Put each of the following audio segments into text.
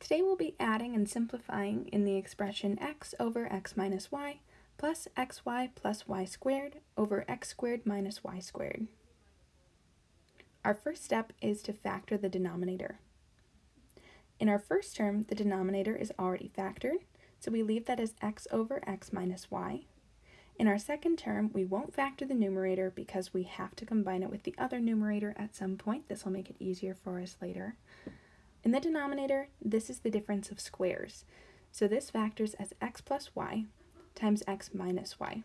Today we'll be adding and simplifying in the expression x over x minus y plus xy plus y squared over x squared minus y squared. Our first step is to factor the denominator. In our first term, the denominator is already factored, so we leave that as x over x minus y. In our second term, we won't factor the numerator because we have to combine it with the other numerator at some point. This will make it easier for us later. In the denominator, this is the difference of squares. So this factors as x plus y times x minus y.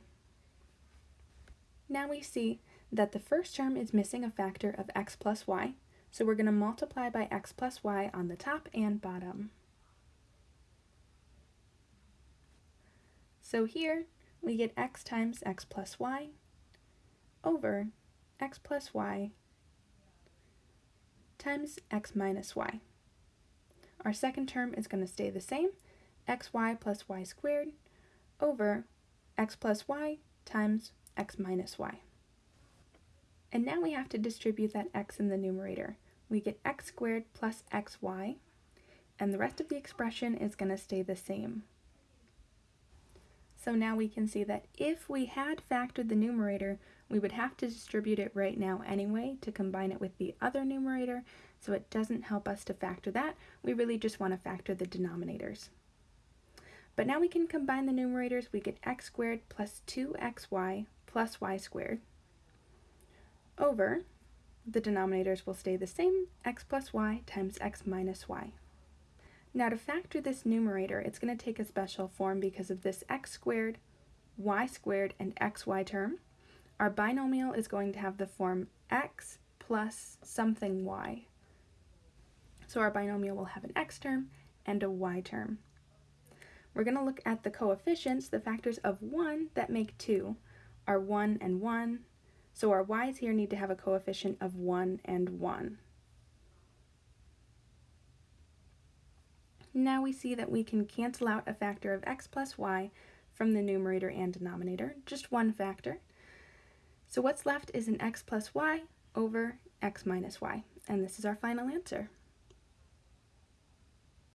Now we see that the first term is missing a factor of x plus y, so we're going to multiply by x plus y on the top and bottom. So here we get x times x plus y over x plus y times x minus y. Our second term is going to stay the same, xy plus y squared over x plus y times x minus y. And now we have to distribute that x in the numerator. We get x squared plus xy, and the rest of the expression is going to stay the same. So now we can see that if we had factored the numerator, we would have to distribute it right now anyway to combine it with the other numerator, so it doesn't help us to factor that. We really just want to factor the denominators. But now we can combine the numerators. We get x squared plus 2xy plus y squared over, the denominators will stay the same, x plus y times x minus y. Now to factor this numerator, it's going to take a special form because of this x squared, y squared, and xy term. Our binomial is going to have the form x plus something y. So our binomial will have an x term and a y term. We're going to look at the coefficients, the factors of 1 that make 2 are 1 and 1, so our y's here need to have a coefficient of 1 and 1. Now we see that we can cancel out a factor of x plus y from the numerator and denominator, just one factor. So what's left is an x plus y over x minus y, and this is our final answer.